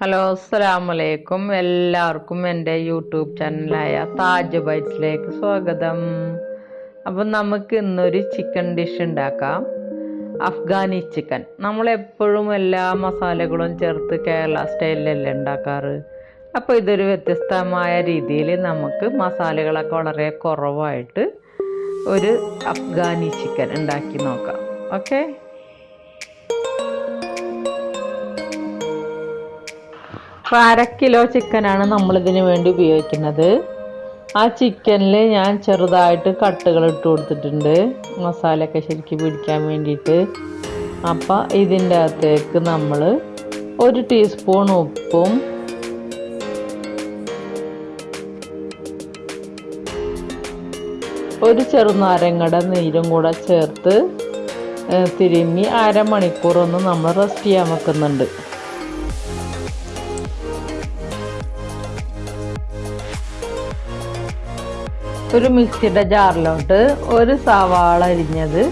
Hello അസ്സലാമലൈക്കും എല്ലാവർക്കും എന്റെ യൂട്യൂബ് ചാനലായ താജ് ബൈറ്റ്സിലേക്ക് സ്വാഗതം. അപ്പം നമുക്ക് ഇന്നൊരു ചിക്കൻ ഡിഷ് ഉണ്ടാക്കാം. അഫ്ഗാനി ചിക്കൻ. നമ്മളെപ്പോഴും എല്ലാ മസാലകളും ചേർത്ത് കേരള സ്റ്റൈലിലല്ലേ ഉണ്ടാക്കാറ്? അപ്പോൾ ഇതൊരു വ്യത്യസ്തമായ രീതിയിൽ നമുക്ക് മസാലകളൊക്കെ വളരെ കുറവായിട്ട് ഒരു അഫ്ഗാനി ചിക്കൻ ഉണ്ടാക്കി നോക്കാം. ഓക്കെ? അപ്പോൾ അര കിലോ ചിക്കനാണ് നമ്മളിതിന് വേണ്ടി ഉപയോഗിക്കുന്നത്. ആ ചിക്കനിൽ ഞാൻ ചെറുതായിട്ട് കട്ടുകൾ ഇട്ട് കൊടുത്തിട്ടുണ്ട്. മസാലയൊക്കെ ശരിക്കും പിടിക്കാൻ വേണ്ടിയിട്ട്. അപ്പോൾ ഇതിന്റെ അകത്തേക്ക് നമ്മൾ ഒരു ടീസ്പൂൺ ഉപ്പും ഒരു ചെറുനാരങ്ങയുടെ നീരും കൂടെ ചേർത്ത് തിരുമ്മി അരമണിക്കൂർ ഒന്ന് നമ്മൾ റെസ്റ്റ് ചെയ്യാൻ വെക്കുന്നുണ്ട്. ഒരു മിക്സിയുടെ ജാറിലോട്ട് ഒരു സവാള അരിഞ്ഞത്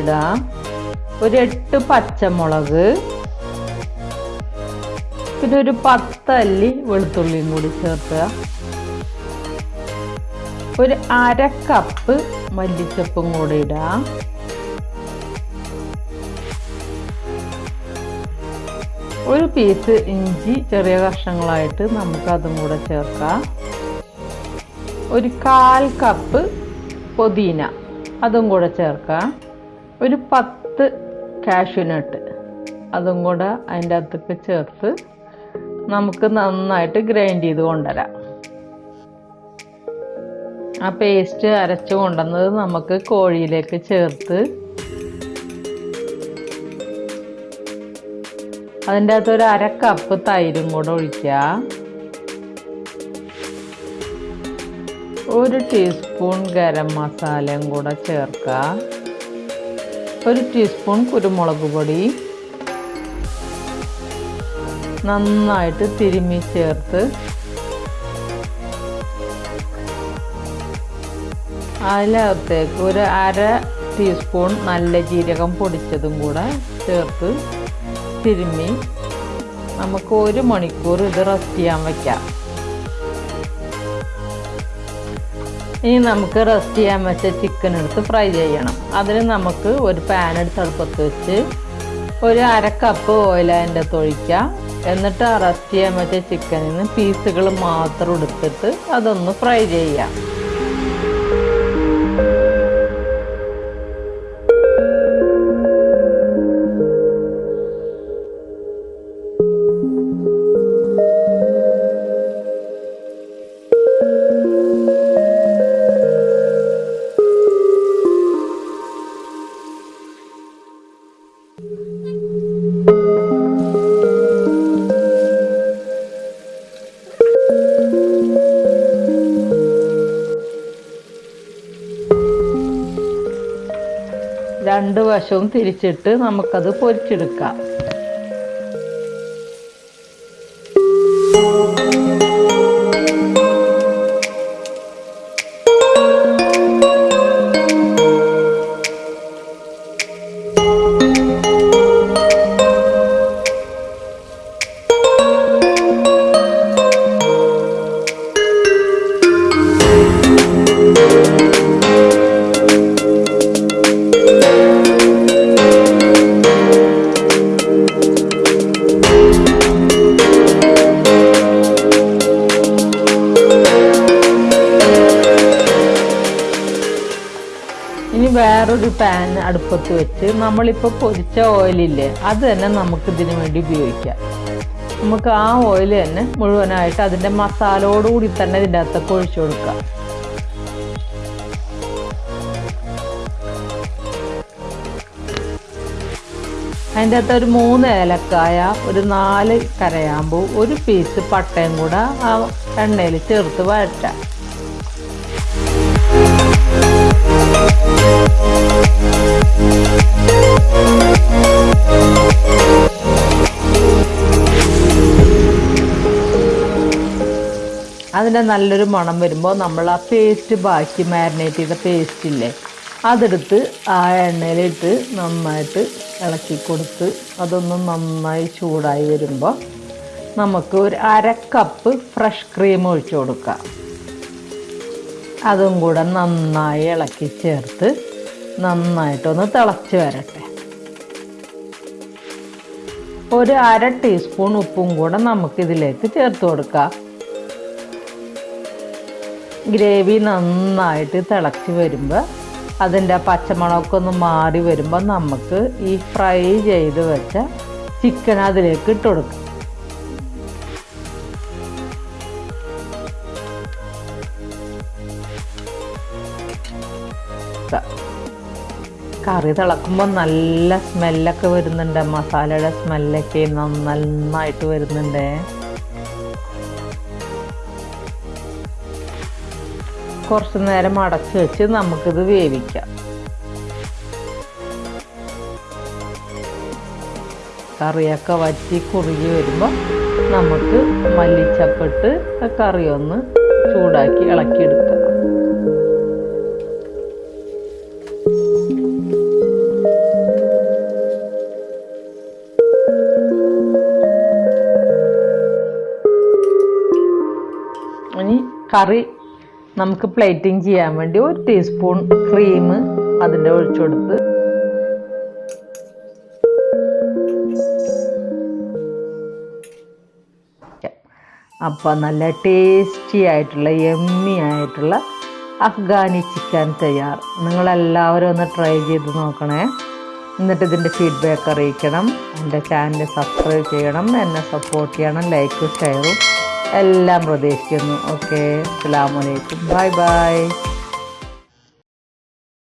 ഇടാം. ഒരു എട്ട് പച്ചമുളക്. പിന്നെ ഒരു പത്തല്ലി വെളുത്തുള്ളിയും കൂടി ചേർക്കുക. ഒരു അര കപ്പ് മല്ലിച്ചപ്പും കൂടി ഇടാം. ഒരു പീസ് ഇഞ്ചി ചെറിയ കഷ്ണങ്ങളായിട്ട് നമുക്ക് അതും കൂടെ ചേർക്കാം. ഒരു കാൽ കപ്പ് പൊതീന. അതും കൂടെ ചേർക്കാം ഒരു പത്ത് കാഷ്യൂനട്ട് അതും കൂടെ അതിന്റെ അകത്തേക്ക് ചേർത്ത് നമുക്ക് നന്നായിട്ട് ഗ്രൈൻഡ് ചെയ്ത് കൊണ്ടുവരാം. ആ പേസ്റ്റ് അരച്ച് കൊണ്ടുവന്നത് നമുക്ക് കോഴിയിലേക്ക് ചേർത്ത് അതിന്റെ അകത്ത് ഒരു അര കപ്പ് തൈരും കൂടെ ഒഴിക്കുക. ഒരു ടീസ്പൂൺ ഗരം മസാലയും കൂടെ ചേർക്കുക ഒരു ടീസ്പൂൺ കുരുമുളക് പൊടി. നന്നായിട്ട് തിരുമ്മി ചേർത്ത്. അതിനകത്തേക്ക് ഒരു അര ടീസ്പൂൺ നല്ല ജീരകം പൊടിച്ചതും കൂടെ ചേർത്ത് തിരുമ്മി നമുക്ക് ഒരു മണിക്കൂർ ഇത് റെസ്റ്റ് ചെയ്യാൻ വയ്ക്കാം ഇനി നമുക്ക് റെസ്റ്റ് ചെയ്യാൻ വെച്ച ചിക്കൻ എടുത്ത് ഫ്രൈ ചെയ്യണം. അതിന് നമുക്ക് ഒരു പാൻ എടുത്ത് അടുപ്പത്ത് വെച്ച് ഒരു അര കപ്പ് ഓയിൽ അതിന്റെ തൊഴിക്കാം എന്നിട്ട് ആ റെസ്റ്റ് ചെയ്യാൻ വെച്ച ചിക്കനിൽ നിന്ന് പീസുകൾ മാത്രം എടുത്തിട്ട് അതൊന്ന് ഫ്രൈ ചെയ്യാം. രണ്ട് വശവും തിരിച്ചിട്ട് നമുക്കത് പൊരിച്ചെടുക്കാം. വേറൊരു പാൻ അടുപ്പത്ത് വെച്ച് നമ്മളിപ്പോൾ പൊരിച്ച ഓയിലില്ലേ അത് തന്നെ നമുക്ക് ഇതിനു വേണ്ടി ഉപയോഗിക്കാം. നമുക്ക് ആ ഓയിൽ തന്നെ മുഴുവനായിട്ട് അതിന്റെ മസാലയോടുകൂടി തന്നെ ഇതിന്റെ അകത്തൊക്കെ ഒഴിച്ചു കൊടുക്കാം. അതിന്റെ അകത്ത് ഒരു മൂന്ന് ഏലക്കായ ഒരു നാല് കരയാമ്പൂ ഒരു പീസ് പട്ടയും കൂടെ ആ എണ്ണയിൽ ചേർത്ത് വഴറ്റാം. അതിന്റെ നല്ലൊരു മണം വരുമ്പോൾ നമ്മൾ ആ പേസ്റ്റ് ബാക്കി മാരിനേറ്റ് ചെയ്ത പേസ്റ്റ് ഇല്ലേ അതെടുത്ത് ആ എണ്ണയിലിട്ട് നന്നായിട്ട് ഇളക്കി കൊടുത്ത് അതൊന്ന് നന്നായി ചൂടായി വരുമ്പോൾ നമുക്ക് ഒരു അര കപ്പ് ഫ്രഷ് ക്രീം ഒഴിച്ചു കൊടുക്കാം. അതും കൂടെ നന്നായി ഇളക്കി ചേർത്ത് നന്നായിട്ടൊന്ന് തിളച്ച് വരട്ടെ. ഒരു അര ടീസ്പൂൺ ഉപ്പും കൂടെ നമുക്കിതിലേക്ക് ചേർത്ത് കൊടുക്കാം. ഗ്രേവി നന്നായിട്ട് തിളച്ച് വരുമ്പോൾ അതിന്റെ പച്ചമണമൊക്കെ ഒന്ന് മാറി വരുമ്പോൾ നമുക്ക് ഈ ഫ്രൈ ചെയ്ത് വെച്ച ചിക്കൻ അതിലേക്ക് ഇട്ട് കൊടുക്കാം. കറി തിളക്കുമ്പോൾ നല്ല സ്മെല്ലൊക്കെ വരുന്നുണ്ട്. മസാലയുടെ സ്മെല്ലൊക്കെ നന്നായിട്ട് വരുന്നുണ്ട്. കുറച്ച് നേരം അടച്ച് വെച്ച് നമുക്കിത് വേവിക്കാം. കറിയൊക്കെ വറ്റി കുറുകി വരുമ്പോൾ നമുക്ക് മല്ലിച്ചപ്പിട്ട് കറി ഒന്ന് ചൂടാക്കി ഇളക്കിയെടുക്കാം. കറി നമുക്ക് പ്ലേറ്റിംഗ് ചെയ്യാൻ വേണ്ടി ഒരു ടീസ്പൂൺ ക്രീം അതിന്റെ ഒഴിച്ചു കൊടുത്ത്. അപ്പോൾ നല്ല ടേസ്റ്റി ആയിട്ടുള്ള എമ്മി ആയിട്ടുള്ള അഫ്ഗാനി ചിക്കൻ തയ്യാർ. നിങ്ങളെല്ലാവരും ഒന്ന് ട്രൈ ചെയ്ത് നോക്കണേ. എന്നിട്ട് ഇതിന്റെ ഫീഡ്ബാക്ക് അറിയിക്കണം. എന്റെ ചാനൽ സബ്സ്ക്രൈബ് ചെയ്യണം. എന്നെ സപ്പോർട്ട് ചെയ്യണം. ലൈക്കും ഷെയറും എല്ലാം പ്രതീക്ഷിക്കുന്നു. ഓക്കെ അസ്സാം വലൈക്കും ബൈ ബൈ